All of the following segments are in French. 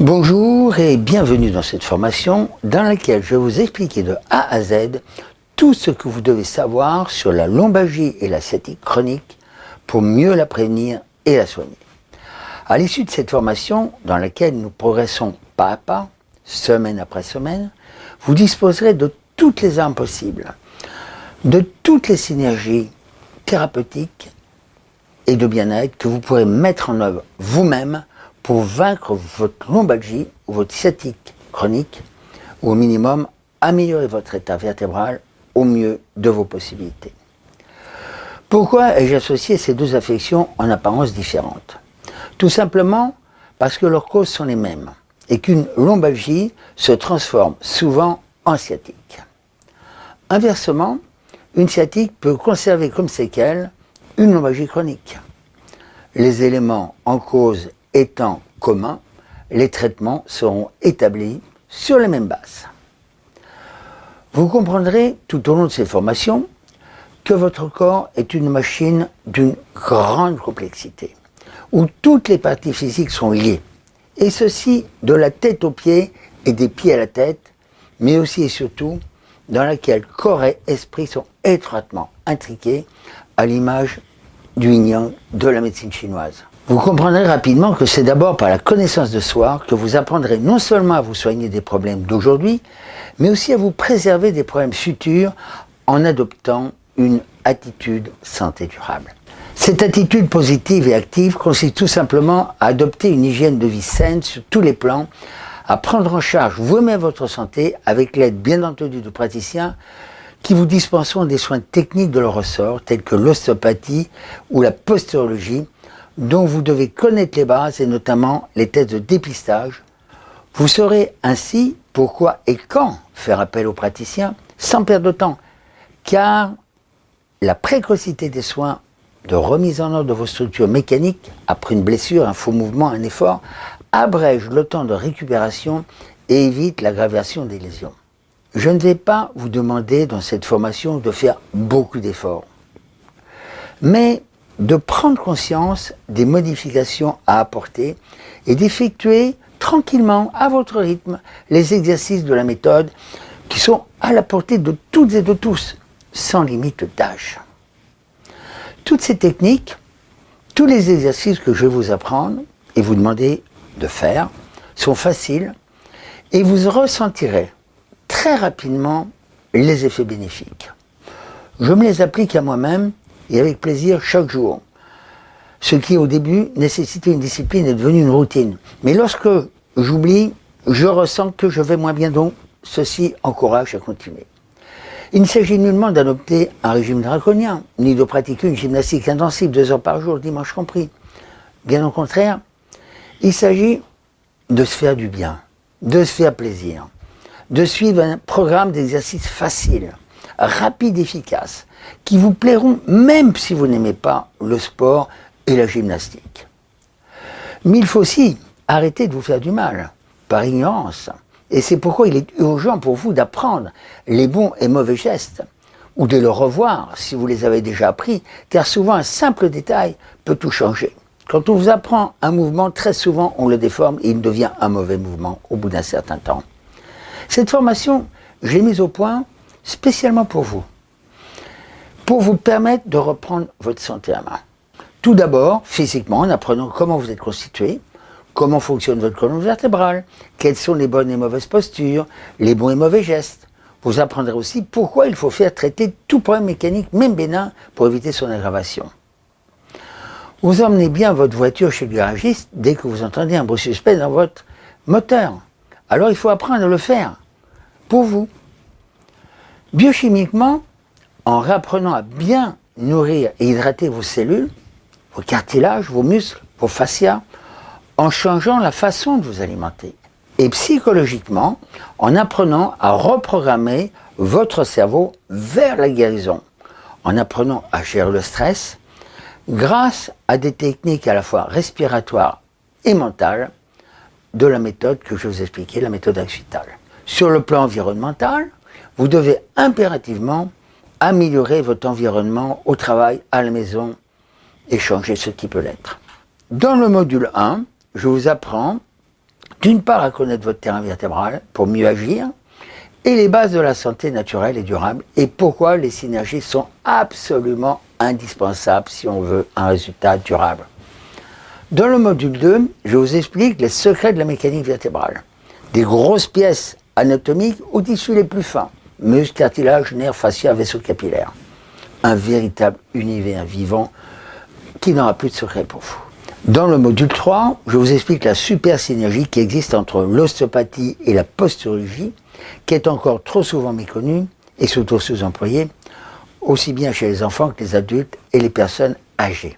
Bonjour et bienvenue dans cette formation dans laquelle je vais vous expliquer de A à Z tout ce que vous devez savoir sur la lombalgie et la sciatique chronique pour mieux la prévenir et la soigner. À l'issue de cette formation, dans laquelle nous progressons pas à pas, semaine après semaine, vous disposerez de toutes les armes possibles, de toutes les synergies thérapeutiques et de bien-être que vous pourrez mettre en œuvre vous-même pour vaincre votre lombalgie ou votre sciatique chronique, ou au minimum améliorer votre état vertébral au mieux de vos possibilités. Pourquoi ai-je associé ces deux affections en apparence différentes? Tout simplement parce que leurs causes sont les mêmes et qu'une lombalgie se transforme souvent en sciatique. Inversement, une sciatique peut conserver comme séquelle une lombalgie chronique. Les éléments en cause étant communs, les traitements seront établis sur les mêmes bases. Vous comprendrez tout au long de ces formations que votre corps est une machine d'une grande complexité, où toutes les parties physiques sont liées, et ceci de la tête aux pieds et des pieds à la tête, mais aussi et surtout dans laquelle corps et esprit sont étroitement intriqués à l'image du yin de la médecine chinoise. Vous comprendrez rapidement que c'est d'abord par la connaissance de soi que vous apprendrez non seulement à vous soigner des problèmes d'aujourd'hui, mais aussi à vous préserver des problèmes futurs en adoptant une attitude santé durable. Cette attitude positive et active consiste tout simplement à adopter une hygiène de vie saine sur tous les plans, à prendre en charge vous-même votre santé avec l'aide bien entendu de praticiens qui vous dispenseront des soins techniques de leur ressort tels que l'ostéopathie ou la posturologie dont vous devez connaître les bases et notamment les tests de dépistage. Vous saurez ainsi pourquoi et quand faire appel aux praticiens sans perdre de temps, car la précocité des soins de remise en ordre de vos structures mécaniques après une blessure, un faux mouvement, un effort, abrège le temps de récupération et évite l'aggravation des lésions. Je ne vais pas vous demander dans cette formation de faire beaucoup d'efforts, mais de prendre conscience des modifications à apporter et d'effectuer tranquillement, à votre rythme, les exercices de la méthode qui sont à la portée de toutes et de tous, sans limite d'âge. Toutes ces techniques, tous les exercices que je vais vous apprendre et vous demander de faire sont faciles et vous ressentirez très rapidement les effets bénéfiques. Je me les applique à moi-même et avec plaisir chaque jour. Ce qui au début nécessitait une discipline est devenu une routine. Mais lorsque j'oublie, je ressens que je vais moins bien donc ceci encourage à continuer. Il ne s'agit nullement d'adopter un régime draconien, ni de pratiquer une gymnastique intensive deux heures par jour, dimanche compris. Bien au contraire, il s'agit de se faire du bien, de se faire plaisir, de suivre un programme d'exercice facile, rapide, efficace, qui vous plairont même si vous n'aimez pas le sport et la gymnastique. Mais il faut aussi arrêter de vous faire du mal, par ignorance. Et c'est pourquoi il est urgent pour vous d'apprendre les bons et mauvais gestes, ou de le revoir si vous les avez déjà appris, car souvent un simple détail peut tout changer. Quand on vous apprend un mouvement, très souvent on le déforme et il devient un mauvais mouvement au bout d'un certain temps. Cette formation, je l'ai mise au point spécialement pour vous, pour vous permettre de reprendre votre santé à main. Tout d'abord, physiquement, en apprenant comment vous êtes constitué, comment fonctionne votre colonne vertébrale, quelles sont les bonnes et mauvaises postures, les bons et mauvais gestes. Vous apprendrez aussi pourquoi il faut faire traiter tout problème mécanique, même bénin, pour éviter son aggravation. Vous emmenez bien votre voiture chez le garagiste dès que vous entendez un bruit suspect dans votre moteur. Alors il faut apprendre à le faire, pour vous. Biochimiquement, en réapprenant à bien nourrir et hydrater vos cellules, vos cartilages, vos muscles, vos fascias, en changeant la façon de vous alimenter. Et psychologiquement, en apprenant à reprogrammer votre cerveau vers la guérison, en apprenant à gérer le stress, grâce à des techniques à la fois respiratoires et mentales de la méthode que je vous expliquais, la méthode Axvital. Sur le plan environnemental, vous devez impérativement améliorer votre environnement au travail, à la maison et changer ce qui peut l'être. Dans le module 1, je vous apprends d'une part à connaître votre terrain vertébral pour mieux agir, et les bases de la santé naturelle et durable, et pourquoi les synergies sont absolument indispensables si on veut un résultat durable. Dans le module 2, je vous explique les secrets de la mécanique vertébrale. Des grosses pièces anatomiques aux tissus les plus fins, muscles, cartilages, nerfs, fascia, vaisseaux capillaires. Un véritable univers vivant qui n'aura plus de secret pour vous. Dans le module 3, je vous explique la super synergie qui existe entre l'ostéopathie et la posturologie, qui est encore trop souvent méconnue et surtout sous-employée, aussi bien chez les enfants que les adultes et les personnes âgées.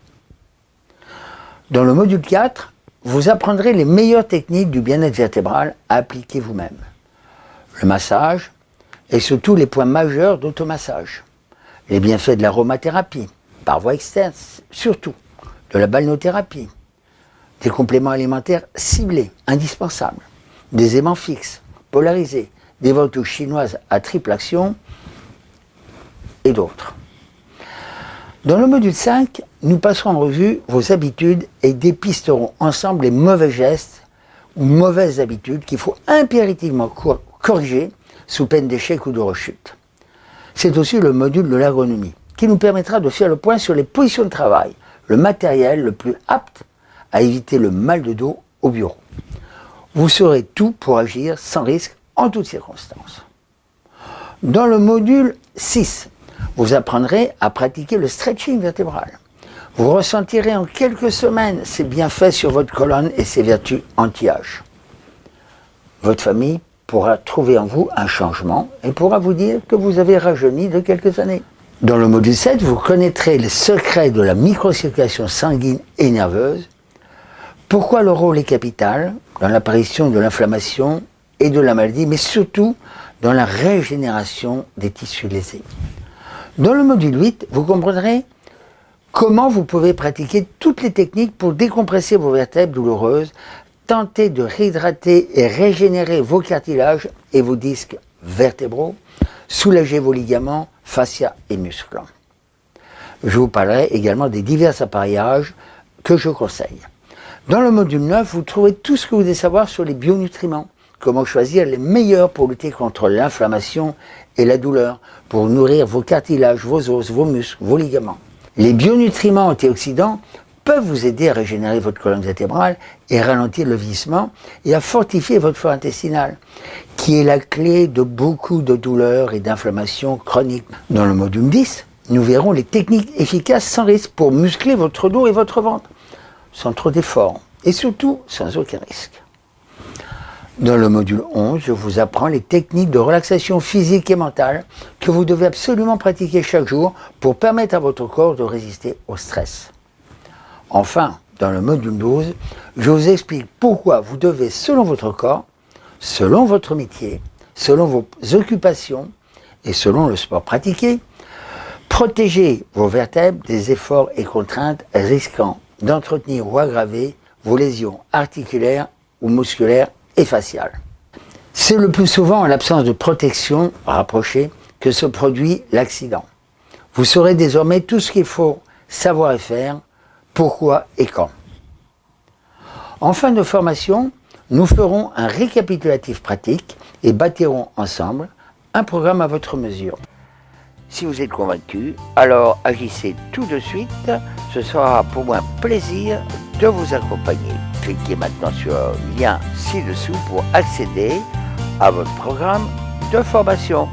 Dans le module 4, vous apprendrez les meilleures techniques du bien-être vertébral à appliquer vous-même. Le massage et surtout les points majeurs d'automassage. Les bienfaits de l'aromathérapie, par voie externe surtout, de la balnéothérapie, des compléments alimentaires ciblés, indispensables, des aimants fixes, polarisés, des ventouses chinoises à triple action et d'autres. Dans le module 5, nous passerons en revue vos habitudes et dépisterons ensemble les mauvais gestes ou mauvaises habitudes qu'il faut impérativement corriger sous peine d'échec ou de rechute. C'est aussi le module de l'agronomie qui nous permettra de faire le point sur les positions de travail, le matériel le plus apte à éviter le mal de dos au bureau. Vous saurez tout pour agir sans risque en toutes circonstances. Dans le module 6, vous apprendrez à pratiquer le stretching vertébral. Vous ressentirez en quelques semaines ses bienfaits sur votre colonne et ses vertus anti-âge. Votre famille pourra trouver en vous un changement et pourra vous dire que vous avez rajeuni de quelques années. Dans le module 7, vous connaîtrez les secrets de la microcirculation sanguine et nerveuse, pourquoi le rôle est capital dans l'apparition de l'inflammation et de la maladie, mais surtout dans la régénération des tissus lésés. Dans le module 8, vous comprendrez comment vous pouvez pratiquer toutes les techniques pour décompresser vos vertèbres douloureuses, tenter de réhydrater et régénérer vos cartilages et vos disques vertébraux, soulager vos ligaments, fascia et muscles. Je vous parlerai également des divers appareillages que je conseille. Dans le module 9, vous trouvez tout ce que vous devez savoir sur les bionutriments. Comment choisir les meilleurs pour lutter contre l'inflammation et la douleur, pour nourrir vos cartilages, vos os, vos muscles, vos ligaments. Les bionutriments antioxydants peuvent vous aider à régénérer votre colonne vertébrale et ralentir le vieillissement et à fortifier votre flore intestinale, qui est la clé de beaucoup de douleurs et d'inflammations chroniques. Dans le module 10, nous verrons les techniques efficaces sans risque pour muscler votre dos et votre ventre, sans trop d'efforts et surtout sans aucun risque. Dans le module 11, je vous apprends les techniques de relaxation physique et mentale que vous devez absolument pratiquer chaque jour pour permettre à votre corps de résister au stress. Enfin, dans le module 12, je vous explique pourquoi vous devez, selon votre corps, selon votre métier, selon vos occupations et selon le sport pratiqué, protéger vos vertèbres des efforts et contraintes risquant d'entretenir ou aggraver vos lésions articulaires ou musculaires et faciale. C'est le plus souvent en l'absence de protection rapprochée que se produit l'accident. Vous saurez désormais tout ce qu'il faut savoir et faire, pourquoi et quand? En fin de formation, nous ferons un récapitulatif pratique et bâtirons ensemble un programme à votre mesure. Si vous êtes convaincu, alors agissez tout de suite. Ce sera pour moi un plaisir de vous accompagner. Cliquez maintenant sur le lien ci-dessous pour accéder à votre programme de formation.